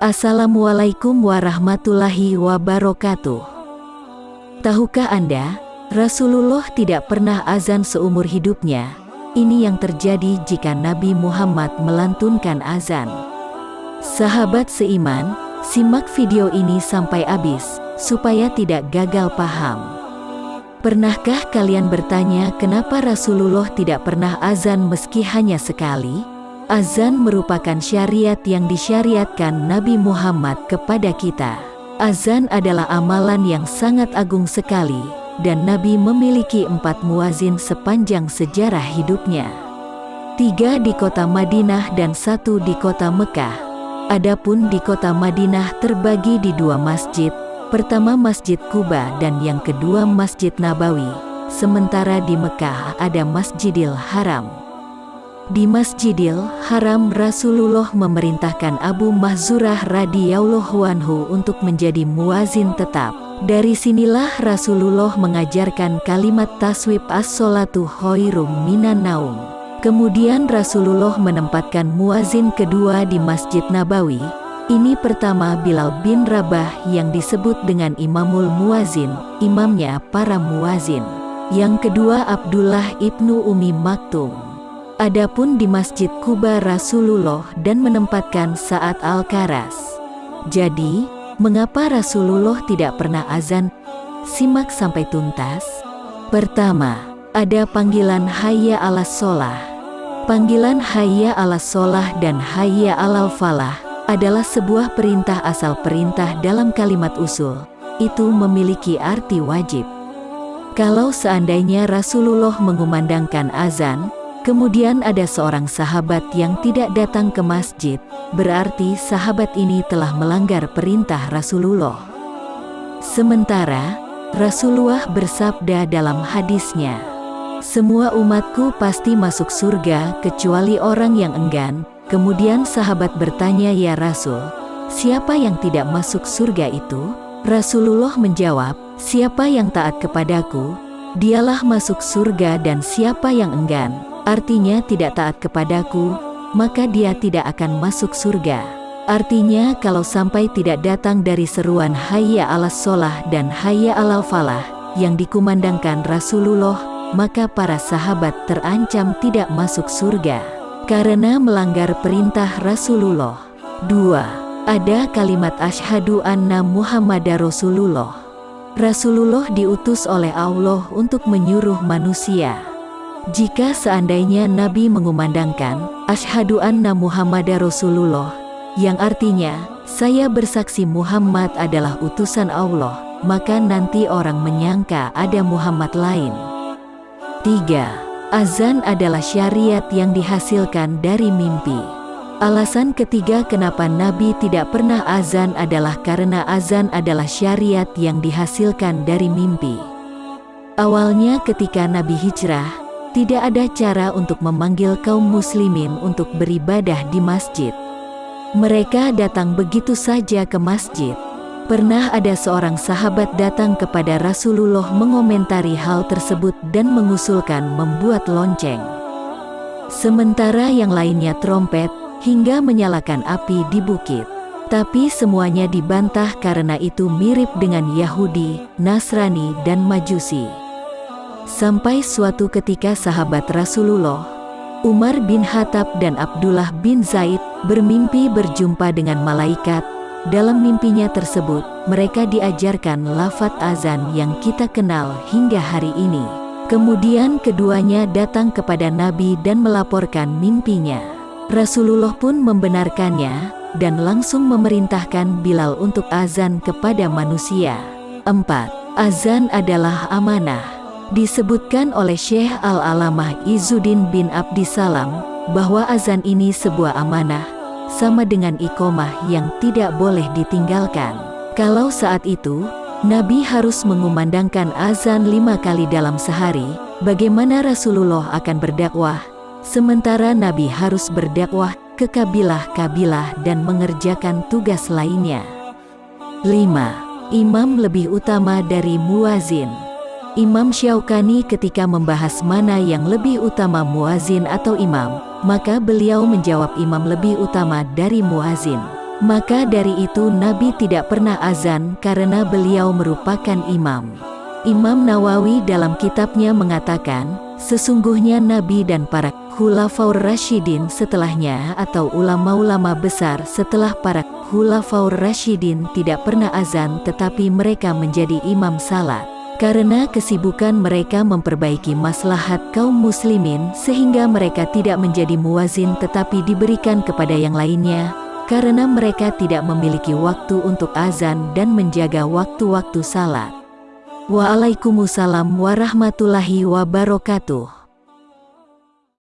Assalamualaikum warahmatullahi wabarakatuh. Tahukah Anda, Rasulullah tidak pernah azan seumur hidupnya. Ini yang terjadi jika Nabi Muhammad melantunkan azan. Sahabat seiman, simak video ini sampai habis, supaya tidak gagal paham. Pernahkah kalian bertanya kenapa Rasulullah tidak pernah azan meski hanya sekali? Azan merupakan syariat yang disyariatkan Nabi Muhammad kepada kita. Azan adalah amalan yang sangat agung sekali, dan Nabi memiliki empat muazin sepanjang sejarah hidupnya. Tiga di kota Madinah dan satu di kota Mekah. Adapun di kota Madinah terbagi di dua masjid, pertama Masjid Kuba dan yang kedua Masjid Nabawi, sementara di Mekah ada Masjidil Haram. Di Masjidil Haram Rasulullah memerintahkan Abu Mahzurah radhiyallahu anhu untuk menjadi muazin tetap. Dari sinilah Rasulullah mengajarkan kalimat taswib as-solatu khairum minan naum. Kemudian Rasulullah menempatkan muazin kedua di Masjid Nabawi. Ini pertama Bilal bin Rabah yang disebut dengan Imamul Muazin, imamnya para muazin. Yang kedua Abdullah ibnu Umi Maktum. Adapun di Masjid Kuba Rasulullah dan menempatkan saat Al-Karas. Jadi, mengapa Rasulullah tidak pernah azan? Simak sampai tuntas. Pertama, ada panggilan Hayya ala Solah. Panggilan Hayya ala Solah dan Hayya alal Falah adalah sebuah perintah asal perintah dalam kalimat usul. Itu memiliki arti wajib. Kalau seandainya Rasulullah mengumandangkan azan, Kemudian ada seorang sahabat yang tidak datang ke masjid, berarti sahabat ini telah melanggar perintah Rasulullah. Sementara, Rasulullah bersabda dalam hadisnya, Semua umatku pasti masuk surga kecuali orang yang enggan. Kemudian sahabat bertanya ya Rasul, siapa yang tidak masuk surga itu? Rasulullah menjawab, siapa yang taat kepadaku, dialah masuk surga dan siapa yang enggan, artinya tidak taat kepadaku, maka dia tidak akan masuk surga. Artinya kalau sampai tidak datang dari seruan hayya ala solah dan hayya ala falah yang dikumandangkan Rasulullah, maka para sahabat terancam tidak masuk surga karena melanggar perintah Rasulullah. 2. Ada kalimat asyhadu anna Muhammadar Rasulullah. Rasulullah diutus oleh Allah untuk menyuruh manusia jika seandainya Nabi mengumandangkan, Ashadu anna Muhammad Rasulullah, yang artinya, saya bersaksi Muhammad adalah utusan Allah, maka nanti orang menyangka ada Muhammad lain. 3. Azan adalah syariat yang dihasilkan dari mimpi. Alasan ketiga kenapa Nabi tidak pernah azan adalah karena azan adalah syariat yang dihasilkan dari mimpi. Awalnya ketika Nabi hijrah, tidak ada cara untuk memanggil kaum muslimin untuk beribadah di masjid. Mereka datang begitu saja ke masjid. Pernah ada seorang sahabat datang kepada Rasulullah mengomentari hal tersebut dan mengusulkan membuat lonceng. Sementara yang lainnya trompet, hingga menyalakan api di bukit. Tapi semuanya dibantah karena itu mirip dengan Yahudi, Nasrani, dan Majusi. Sampai suatu ketika sahabat Rasulullah, Umar bin Khattab dan Abdullah bin Zaid bermimpi berjumpa dengan malaikat. Dalam mimpinya tersebut, mereka diajarkan lafat azan yang kita kenal hingga hari ini. Kemudian keduanya datang kepada Nabi dan melaporkan mimpinya. Rasulullah pun membenarkannya dan langsung memerintahkan Bilal untuk azan kepada manusia. 4. Azan adalah amanah. Disebutkan oleh Syekh Al-Alamah Izuddin bin Abdissalam bahwa azan ini sebuah amanah, sama dengan ikomah yang tidak boleh ditinggalkan. Kalau saat itu, Nabi harus mengumandangkan azan lima kali dalam sehari, bagaimana Rasulullah akan berdakwah, sementara Nabi harus berdakwah ke kabilah-kabilah dan mengerjakan tugas lainnya. 5. Imam lebih utama dari muazin Imam Syaukani ketika membahas mana yang lebih utama muazin atau imam, maka beliau menjawab imam lebih utama dari muazin. Maka dari itu Nabi tidak pernah azan karena beliau merupakan imam. Imam Nawawi dalam kitabnya mengatakan, sesungguhnya Nabi dan para Khulafaur Rashidin setelahnya atau ulama-ulama besar setelah para Khulafaur Rashidin tidak pernah azan tetapi mereka menjadi imam salat. Karena kesibukan mereka memperbaiki maslahat kaum muslimin sehingga mereka tidak menjadi muazin tetapi diberikan kepada yang lainnya, karena mereka tidak memiliki waktu untuk azan dan menjaga waktu-waktu salat. Waalaikumsalam warahmatullahi wabarakatuh.